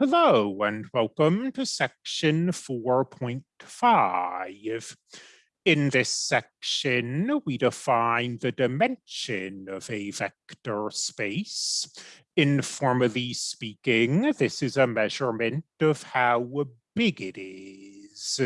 Hello and welcome to section 4.5. In this section, we define the dimension of a vector space. Informally speaking, this is a measurement of how big it is.